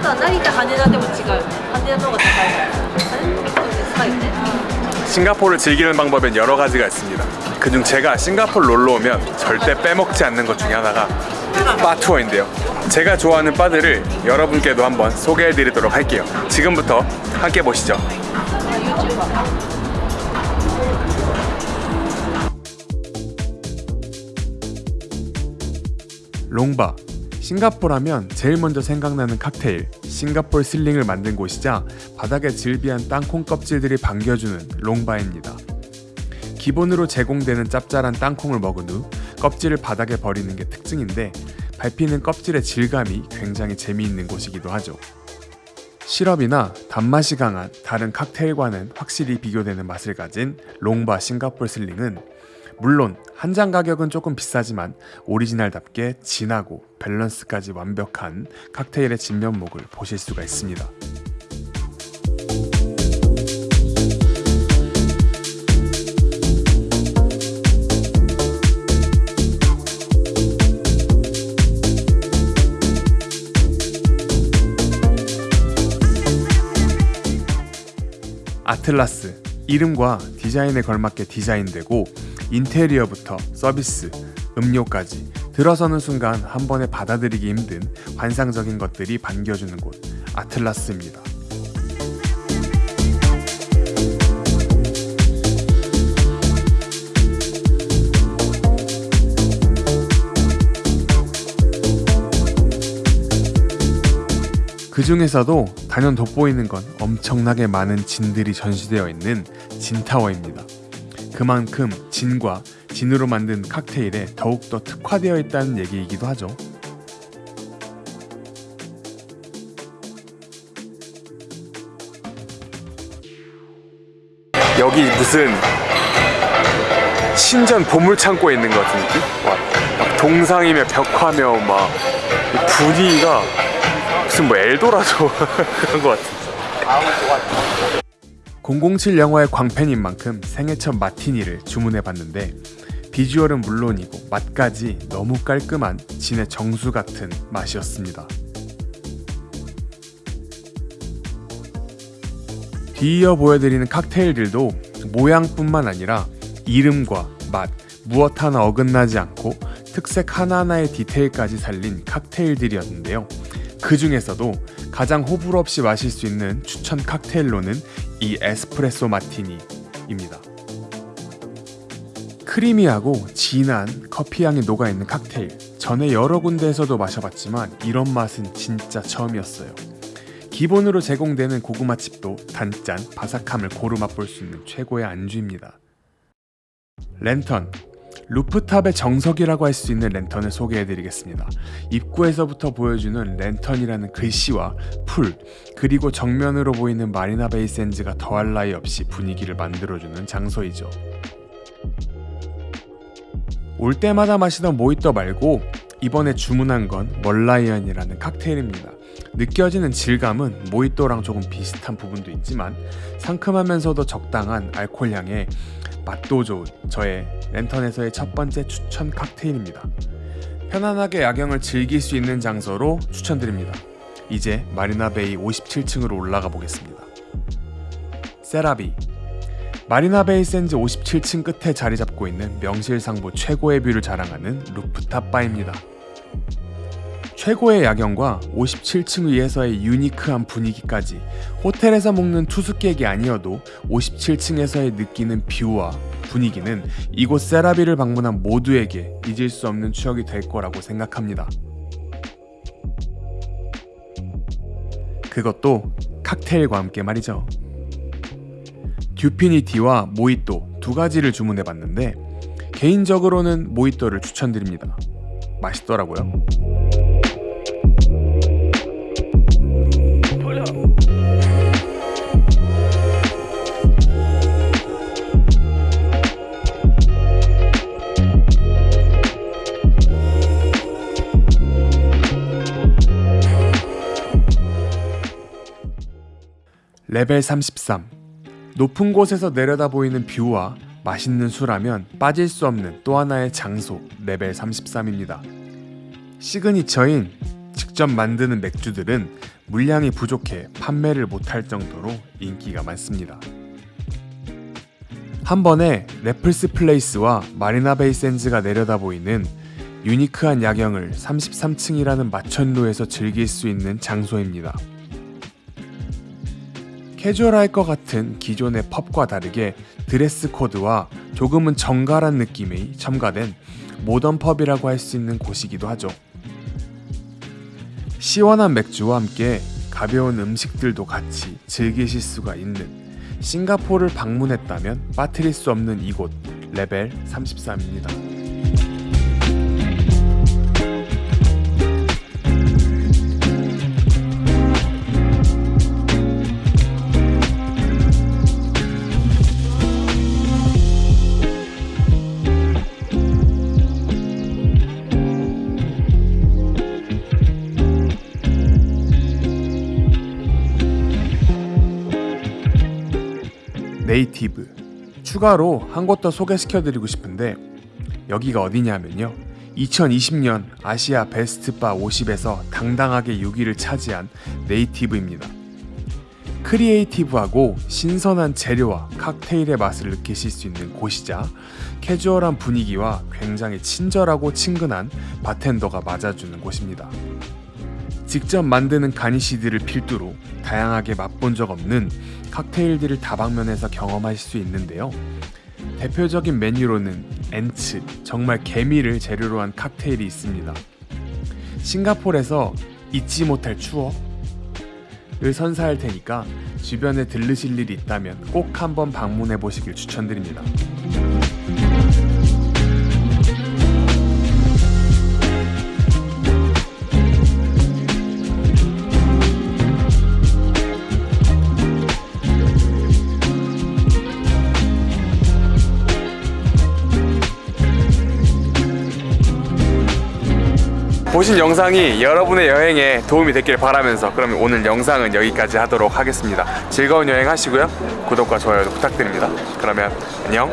あとは成田羽田でも違う羽田の方が高いあれそうですはいね 싱가포르를 즐기는 방법엔 여러 가지가 있습니다. 그중 제가 싱가포르 놀러 오면 절대 빼먹지 않는 것 중에 하나가 바 투어인데요. 제가 좋아하는 바들을 여러분께도 한번 소개해 드리도록 할게요. 지금부터 함께 보시죠. 롱바 싱가포르 하면 제일 먼저 생각나는 칵테일 싱가포르 슬링을 만든 곳이자 바닥에 질비한 땅콩 껍질들이 반겨주는 롱바입니다. 기본으로 제공되는 짭짤한 땅콩을 먹은 후 껍질을 바닥에 버리는 게 특징인데 밟히는 껍질의 질감이 굉장히 재미있는 곳이기도 하죠. 시럽이나 단맛이 강한 다른 칵테일과는 확실히 비교되는 맛을 가진 롱바 싱가포르 슬링은 물론 한잔 가격은 조금 비싸지만 오리지널답게 진하고 밸런스까지 완벽한 칵테일의 진면목을 보실 수가 있습니다. 아틀라스 이름과 디자인에 걸맞게 디자인되고 인테리어부터 서비스, 음료까지 들어서는 순간 한 번에 받아들이기 힘든 환상적인 것들이 반겨주는 곳 아틀라스입니다. 그 중에서도 단연 돋보이는 건 엄청나게 많은 진들이 전시되어 있는 진타워입니다. 그만큼 진과 진으로 만든 칵테일에 더욱더 특화되어 있다는 얘기이기도 하죠. 여기 무슨 신전 보물 창고에 있는 것 같은 느낌? 와, 막 동상이며 벽화며 막 분위기가 무슨 뭐 엘도라도 그런 것 같아. 007 영화의 광팬인 만큼 생애 첫 마티니를 주문해 봤는데 비주얼은 물론이고 맛까지 너무 깔끔한 진의 정수 같은 맛이었습니다. 뒤이어 보여드리는 칵테일들도 모양뿐만 아니라 이름과 맛, 무엇 하나 어긋나지 않고 특색 하나하나의 디테일까지 살린 칵테일들이었는데요. 그 중에서도 가장 호불호 없이 마실 수 있는 추천 칵테일로는 이 에스프레소 마티니입니다. 크리미하고 진한 커피향이 녹아있는 칵테일 전에 여러 군데에서도 마셔봤지만 이런 맛은 진짜 처음이었어요. 기본으로 제공되는 고구마 칩도 단짠 바삭함을 고루 맛볼 수 있는 최고의 안주입니다. 랜턴 루프탑의 정석이라고 할 수 있는 랜턴을 소개해드리겠습니다. 입구에서부터 보여주는 Lantern이라는 글씨와 풀, 그리고 정면으로 보이는 마리나 베이 샌즈가 더할 나위 없이 분위기를 만들어주는 장소이죠. 올 때마다 마시던 모히또 말고 이번에 주문한 건 멀라이언이라는 칵테일입니다. 느껴지는 질감은 모히또랑 조금 비슷한 부분도 있지만 상큼하면서도 적당한 알코올 향에 맛도 좋은 저의 Lantern에서의 첫 번째 추천 칵테일입니다. 편안하게 야경을 즐길 수 있는 장소로 추천드립니다. 이제 마리나베이 57층으로 올라가 보겠습니다. Ce La Vi 마리나베이 샌즈 57층 끝에 자리 잡고 있는 명실상부 최고의 뷰를 자랑하는 루프탑 바입니다. 최고의 야경과 57층 위에서의 unique한 분위기까지 호텔에서 묵는 투숙객이 아니어도 57층에서의 느끼는 뷰와 분위기는 이곳 세라비를 방문한 모두에게 잊을 수 없는 추억이 될 거라고 생각합니다. 그것도 칵테일과 함께 말이죠. 듀피니티와 모히또 두 가지를 주문해 봤는데 개인적으로는 모히또를 추천드립니다. 맛있더라고요. 레벨 33 높은 곳에서 내려다 보이는 뷰와 맛있는 술하면 빠질 수 없는 또 하나의 장소 레벨 33입니다. signature인 직접 만드는 맥주들은 물량이 부족해 판매를 못할 정도로 인기가 많습니다. 한 번에 래플스 플레이스와 마리나 베이 샌즈가 내려다 보이는 unique한 야경을 33층이라는 마천루에서 즐길 수 있는 장소입니다. 캐주얼할 것 같은 기존의 pub과 다르게 dress code와 조금은 정갈한 느낌이 첨가된 modern pub이라고 할 수 있는 곳이기도 하죠. 시원한 맥주와 함께 가벼운 음식들도 같이 즐기실 수가 있는 싱가포르를 방문했다면 빠뜨릴 수 없는 이곳 레벨 33입니다. Native 추가로 한 곳 더 소개시켜드리고 싶은데 여기가 어디냐면요. 2020년 Asia Best Bar 50에서 당당하게 6위를 차지한 Native입니다. creative하고 신선한 재료와 칵테일의 맛을 느끼실 수 있는 곳이자 캐주얼한 분위기와 굉장히 친절하고 친근한 바텐더가 맞아주는 곳입니다 직접 만드는 garnish들을 필두로 다양하게 맛본 적 없는 칵테일들을 다방면에서 경험하실 수 있는데요. 대표적인 메뉴로는 엔츠, 정말 개미를 재료로 한 칵테일이 있습니다. 싱가포르에서 잊지 못할 추억을 선사할 테니까 주변에 들르실 일이 있다면 꼭 한번 방문해 보시길 추천드립니다. 보신 영상이 여러분의 여행에 도움이 됐길 바라면서 그러면 오늘 영상은 여기까지 하도록 하겠습니다. 즐거운 여행 하시고요. 구독과 좋아요도 부탁드립니다. 그러면 안녕.